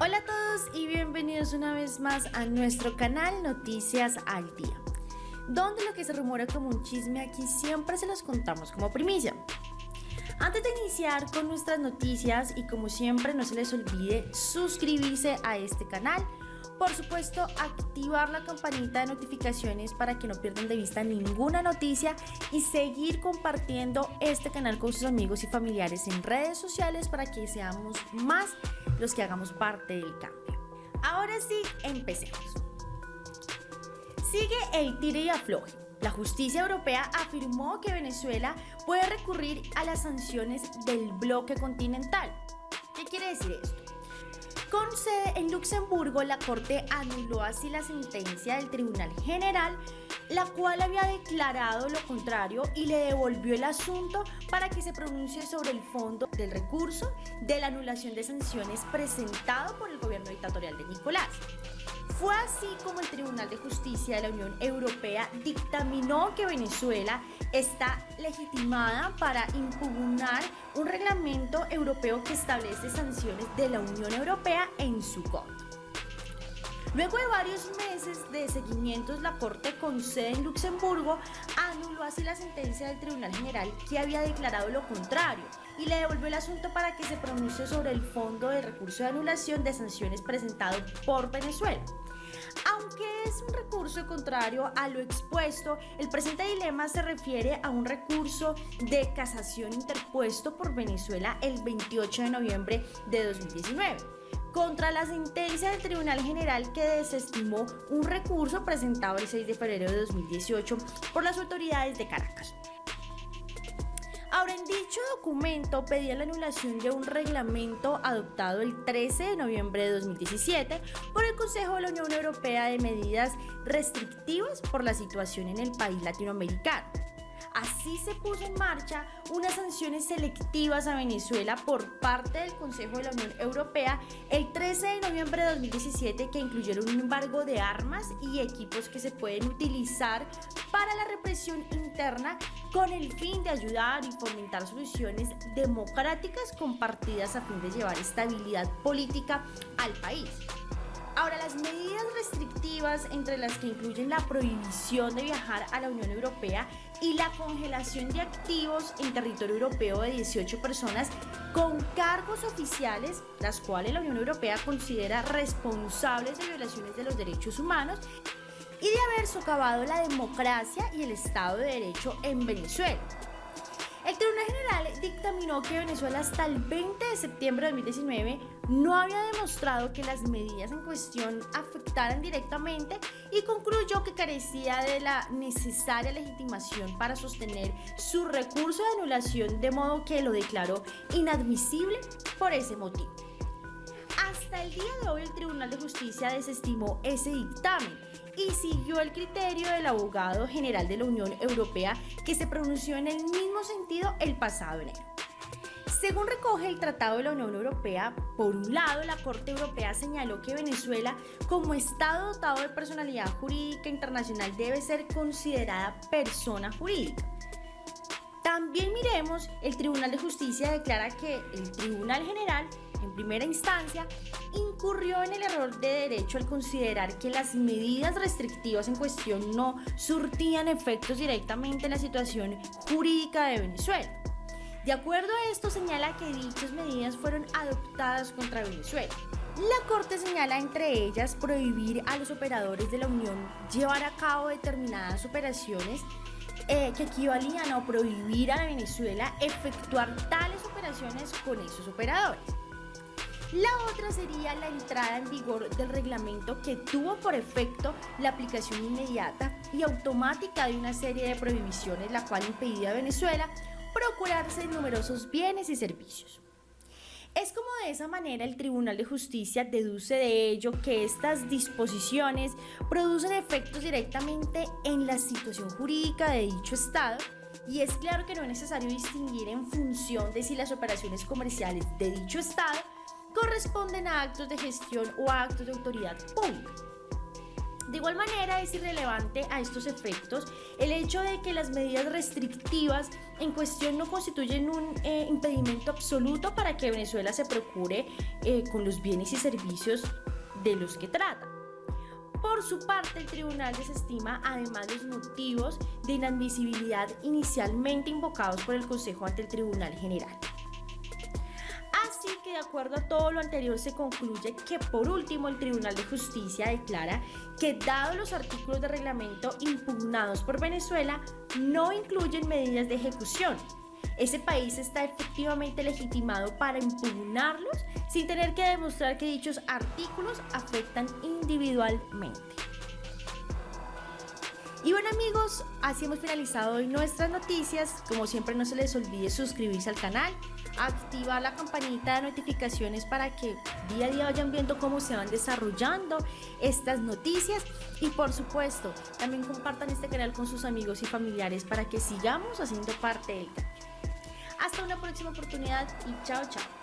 Hola a todos y bienvenidos una vez más a nuestro canal Noticias al Día, donde lo que se rumora como un chisme aquí siempre se los contamos como primicia. Antes de iniciar con nuestras noticias y como siempre no se les olvide suscribirse a este canal, por supuesto, activar la campanita de notificaciones para que no pierdan de vista ninguna noticia y seguir compartiendo este canal con sus amigos y familiares en redes sociales para que seamos más los que hagamos parte del cambio. Ahora sí, empecemos. Sigue el tire y afloje. La justicia europea afirmó que Venezuela puede recurrir a las sanciones del bloque continental. ¿Qué quiere decir esto? Con sede en Luxemburgo, la Corte anuló así la sentencia del Tribunal General, la cual había declarado lo contrario y le devolvió el asunto para que se pronuncie sobre el fondo del recurso de la anulación de sanciones presentado por el gobierno dictatorial de Nicolás. Fue así como el Tribunal de Justicia de la Unión Europea dictaminó que Venezuela está legitimada para impugnar un reglamento europeo que establece sanciones de la Unión Europea en su contra. Luego de varios meses de seguimientos, la Corte con sede en Luxemburgo anuló así la sentencia del Tribunal General que había declarado lo contrario y le devolvió el asunto para que se pronuncie sobre el fondo de recurso de anulación de sanciones presentado por Venezuela. Aunque es un recurso contrario a lo expuesto, el presente dilema se refiere a un recurso de casación interpuesto por Venezuela el 28 de noviembre de 2019 contra la sentencia del Tribunal General que desestimó un recurso presentado el 6 de febrero de 2018 por las autoridades de Caracas. Ahora, en dicho documento pedía la anulación de un reglamento adoptado el 13 de noviembre de 2017 por el Consejo de la Unión Europea de medidas restrictivas por la situación en el país latinoamericano. Así se puso en marcha unas sanciones selectivas a Venezuela por parte del Consejo de la Unión Europea el 13 de noviembre de 2017 que incluyeron un embargo de armas y equipos que se pueden utilizar para la represión interna con el fin de ayudar y fomentar soluciones democráticas compartidas a fin de llevar estabilidad política al país. Ahora, las medidas restrictivas, entre las que incluyen la prohibición de viajar a la Unión Europea y la congelación de activos en territorio europeo de 18 personas con cargos oficiales, las cuales la Unión Europea considera responsables de violaciones de los derechos humanos y de haber socavado la democracia y el Estado de Derecho en Venezuela. Dictaminó que Venezuela hasta el 20 de septiembre de 2019 no había demostrado que las medidas en cuestión afectaran directamente y concluyó que carecía de la necesaria legitimación para sostener su recurso de anulación de modo que lo declaró inadmisible por ese motivo. Hasta el día de hoy el Tribunal de Justicia desestimó ese dictamen y siguió el criterio del abogado general de la Unión Europea que se pronunció en el mismo sentido el pasado enero. Según recoge el Tratado de la Unión Europea, por un lado, la Corte Europea señaló que Venezuela, como Estado dotado de personalidad jurídica internacional, debe ser considerada persona jurídica. También miremos, el Tribunal de Justicia declara que el Tribunal General en primera instancia, incurrió en el error de derecho al considerar que las medidas restrictivas en cuestión no surtían efectos directamente en la situación jurídica de Venezuela. De acuerdo a esto, señala que dichas medidas fueron adoptadas contra Venezuela. La Corte señala entre ellas prohibir a los operadores de la Unión llevar a cabo determinadas operaciones eh, que equivalían a prohibir a Venezuela efectuar tales operaciones con esos operadores. La otra sería la entrada en vigor del reglamento que tuvo por efecto la aplicación inmediata y automática de una serie de prohibiciones, la cual impedía a Venezuela procurarse numerosos bienes y servicios. Es como de esa manera el Tribunal de Justicia deduce de ello que estas disposiciones producen efectos directamente en la situación jurídica de dicho Estado y es claro que no es necesario distinguir en función de si las operaciones comerciales de dicho Estado corresponden a actos de gestión o a actos de autoridad pública. De igual manera es irrelevante a estos efectos el hecho de que las medidas restrictivas en cuestión no constituyen un eh, impedimento absoluto para que Venezuela se procure eh, con los bienes y servicios de los que trata. Por su parte, el tribunal desestima además los motivos de inadmisibilidad inicialmente invocados por el Consejo ante el Tribunal General. Acuerdo a todo lo anterior se concluye que por último el Tribunal de Justicia declara que dado los artículos de reglamento impugnados por Venezuela no incluyen medidas de ejecución. Ese país está efectivamente legitimado para impugnarlos sin tener que demostrar que dichos artículos afectan individualmente. Y bueno amigos, así hemos finalizado hoy nuestras noticias. Como siempre no se les olvide suscribirse al canal, activar la campanita de notificaciones para que día a día vayan viendo cómo se van desarrollando estas noticias y por supuesto también compartan este canal con sus amigos y familiares para que sigamos haciendo parte del canal. Hasta una próxima oportunidad y chao chao.